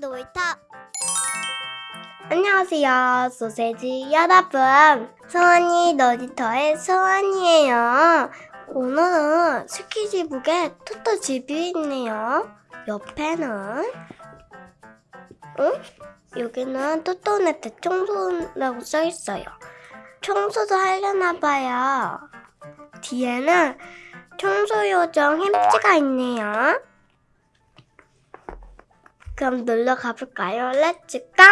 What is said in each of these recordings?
놀이터 안녕하세요 소세지 여러분. 소원이 놀이터의 소원이에요. 오늘은 스키지북에 토토 집이 있네요. 옆에는 응? 여기는 토토네 대청소라고 써있어요. 청소도 하려나봐요. 뒤에는 청소 요정 햄찌가 있네요 그럼 놀러 가볼까요? let's go!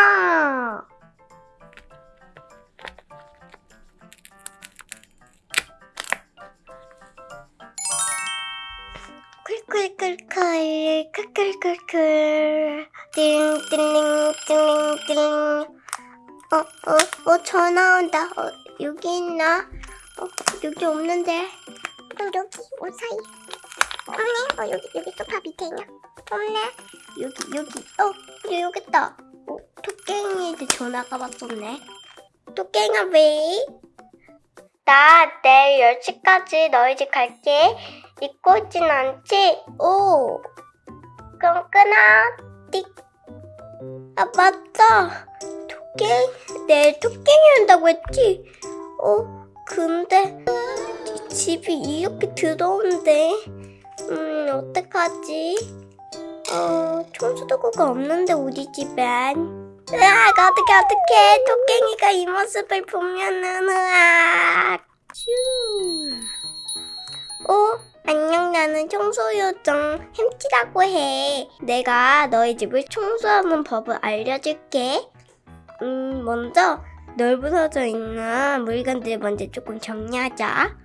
쿨쿨쿨쿨 쿨쿨쿨쿨 띵띵띵띵띵 어, 어, 어, 전화 온다. 어, 여기 있나? 어, 여기 없는데. 어, 여기, 옷 사이. 없네. 어, 여기, 여기 소파 밑에 있냐? 없네. 여기, 여기. 어, 그래, 여기 있다. 어, 토깽이한테 전화가 왔었네. 토깽아, 왜? 나 내일 10시까지 너희 집 갈게. 잊고 있진 않지? 오. 그럼 끊어. 띡. 아, 맞다. 토깽, 내일 토깽이 온다고 했지? 어, 근데 집이 이렇게 더러운데. 음, 어떡하지? 어, 청소도구가 없는데 우리 집엔. 으악, 어떡해, 어떡해. 토깽이가 이 모습을 보면은, 으악. 쭈. 어? 안녕, 나는 청소요정 햄찌라고 해. 내가 너희 집을 청소하는 법을 알려줄게. 음, 먼저 넓어져 있는 물건들 먼저 조금 정리하자.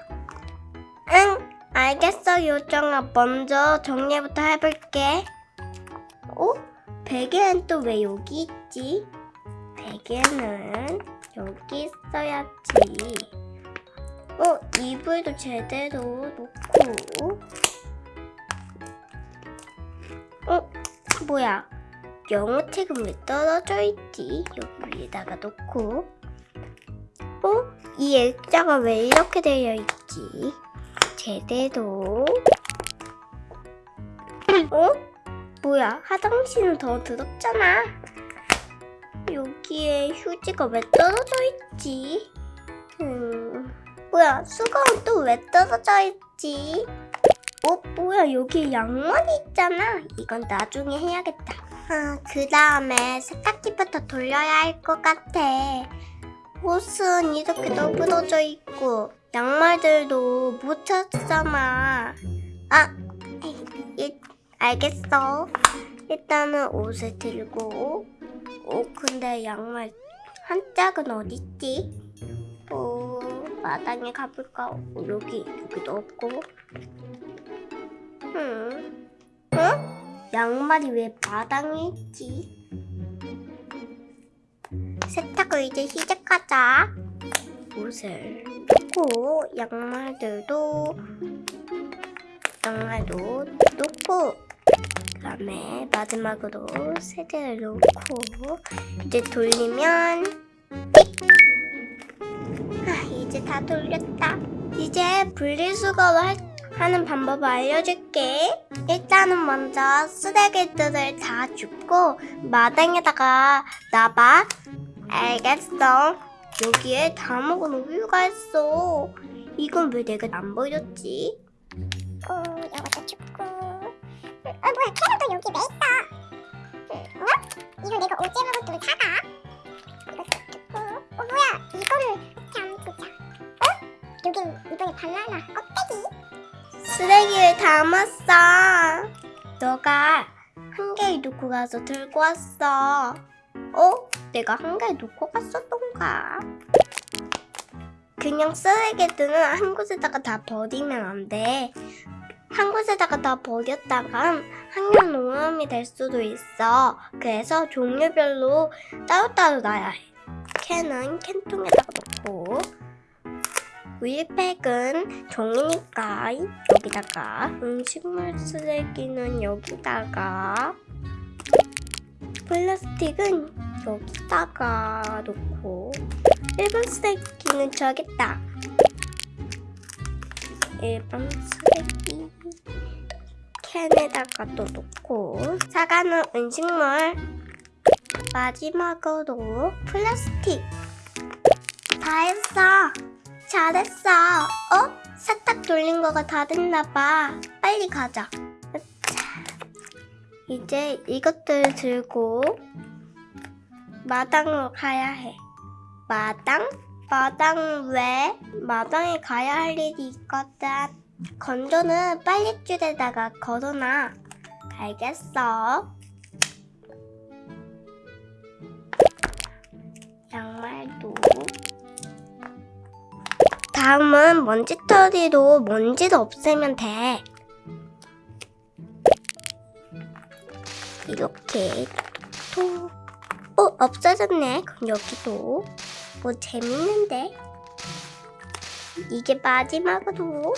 응, 알겠어, 요정아. 먼저 정리부터 해볼게. 어? 베개는 또 왜 여기 있지? 베개는 여기 있어야지. 어, 이불도 제대로 놓고. 어, 뭐야? 영어책은 왜 떨어져 있지? 여기 위에다가 놓고. 어? 이 액자가 왜 이렇게 되어 있지? 제대로. 어? 뭐야? 화장실은 더 더럽잖아. 여기에 휴지가 왜 떨어져 있지? 음, 뭐야? 수건은 또왜 떨어져 있지? 어, 뭐야? 여기 양말이 있잖아. 이건 나중에 해야겠다. 아, 그 다음에 세탁기부터 돌려야 할 것 같아. 옷은 이렇게 너부러져 있고 양말들도 못 찾잖아. 아, 이, 알겠어. 일단은 옷을 들고 어, 근데 양말 한 짝은 어딨지? 어, 마당에 가볼까? 어, 여기, 여기도 없고. 음, 어? 양말이 왜 마당에 있지? 세탁을 이제 시작하자. 옷을 놓고 양말들도 양말도 놓고 그 다음에 마지막으로 세제를 놓고 이제 돌리면 아, 이제 다 돌렸다. 이제 분리수거를 할- 하는 방법을 알려줄게. 일단은 먼저 쓰레기들을 다 줍고 마당에다가 놔봐. 알겠어. 여기에 다 먹은 우유가 있어. 이건 왜 내가 안 보여줬지? 어, 이것도 줍고. 어, 뭐야, 캐럿도 여기 왜 있어? 어? 이거 내가 어제 먹었던 사과? 이것도 줍고. 어, 뭐야, 이거를 안 두자. 어? 여긴 이번에 바나나 껍데기. 쓰레기를 담았어. 너가 한 개를 놓고 가서 들고 왔어. 어? 내가 한 개를 놓고 갔었던 가? 그냥 쓰레기들은 한 곳에다가 다 버리면 안 돼. 한 곳에다가 다 버렸다간 환경 오염이 될 수도 있어. 그래서 종류별로 따로따로 놔야 해. 캔은 캔통에다가 넣고 우유팩은 종이니까 여기다가 음식물 쓰레기는 여기다가 플라스틱은 여기다가 놓고 일반 쓰레기는 저기다 일반 쓰레기 캔에다가 또 놓고 사과는 음식물 마지막으로 플라스틱. 다 했어. 잘했어. 어? 세탁 돌린 거가 다 됐나 봐. 빨리 가자. 자, 이제 이것들 들고 마당으로 가야 해. 마당? 마당 왜? 마당에 가야 할 일이 있거든. 건조는 빨랫줄에다가 걸어놔. 알겠어. 양말도. 다음은 먼지털이로 먼지를 없애면 돼. 이렇게 또, 어, 없어졌네. 그럼 여기도. 뭐 재밌는데? 이게 마지막으로.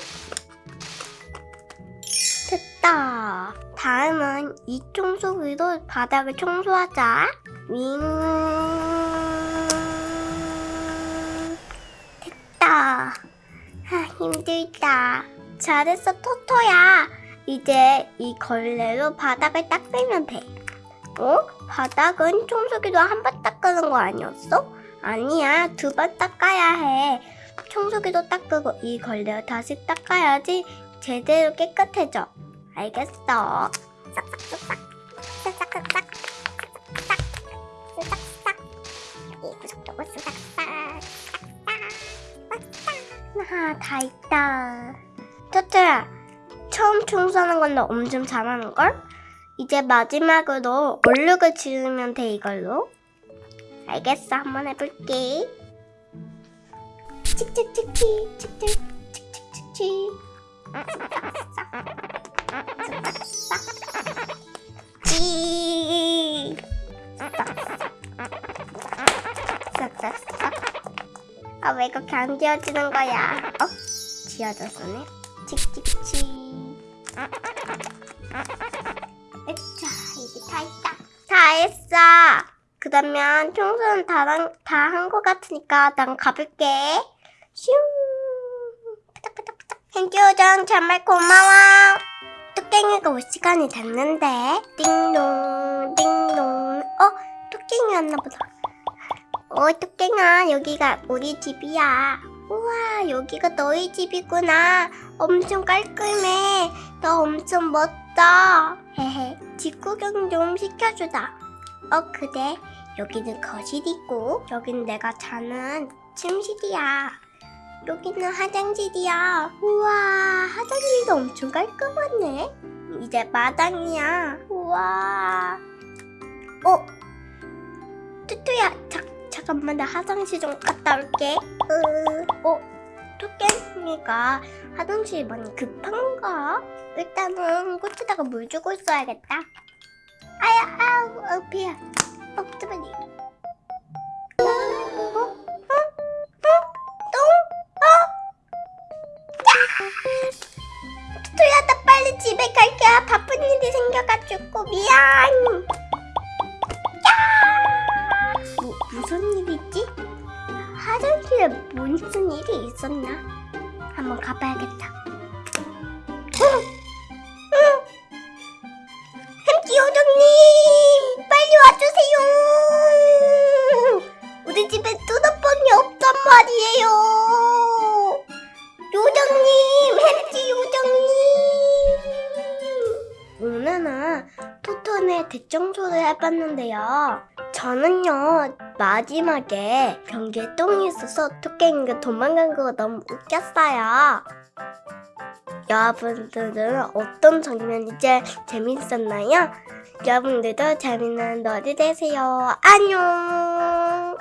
됐다. 다음은 이 청소기로 바닥을 청소하자. 윙. 됐다. 아, 힘들다. 잘했어, 토토야. 이제 이 걸레로 바닥을 닦으면 돼. 어? 바닥은 청소기로 한 번 닦는 거 아니었어? 아니야, 두 번 닦아야 해. 청소기도 닦고 이 걸레를 다시 닦아야지 제대로 깨끗해져. 알겠어. 싹싹싹싹, 싹싹싹싹, 싹싹싹, 싹싹싹. 이 구석도 싹싹 싹, 싹싹. 아, 다 있다. 토토야, 처음 청소하는 건데 엄청 잘하는 걸? 이제 마지막으로 얼룩을 지우면 돼 이걸로. 알겠어, 한번 해볼게. 칙칙칙칙, 칙칙, 칙칙칙칙. 찌. 아, 왜 그렇게 안 지워지는 거야? 어? 지워졌네. 그러면 청소는 다한 것 같으니까 난 가볼게. 슝. 푸닥푸닥푸닥. henky오정 정말 고마워. 토깽이가 올 시간이 됐는데. 띵동, 띵동. 어, 토깽이 왔나 보다. 어, 토깽아, 여기가 우리 집이야. 우와, 여기가 너희 집이구나. 엄청 깔끔해. 너 엄청 멋져. 헤헤, 집 구경 좀 시켜주자. 어, 그래. 여기는 거실이고, 여기는 내가 자는 침실이야. 여기는 화장실이야. 우와, 화장실도 엄청 깔끔하네. 이제 마당이야. 우와. 어, 뚜뚜야, 자, 잠깐만, 나 화장실 좀 갔다 올게. 으, 어, 토끼가 화장실 많이 급한가? 일단은 꽃에다가 물 주고 있어야겠다. 아야, 아우, 어, 배야. 어, 잠깐만. 어? 어? 어? 똥? 어? 야! 토토야, 나 빨리 집에 갈게. 바쁜 일이 생겨가지고 미안. 야! 뭐, 무슨 일이지? 화장실에 무슨 일이 있었나? 한번 가봐야겠다. 해봤는데요. 저는요 마지막에 변기에 똥이 있어서 토끼가 도망간 거가 너무 웃겼어요. 여러분들은 어떤 장면이 제일 재밌었나요? 여러분들도 재밌는 너리 되세요. 안녕.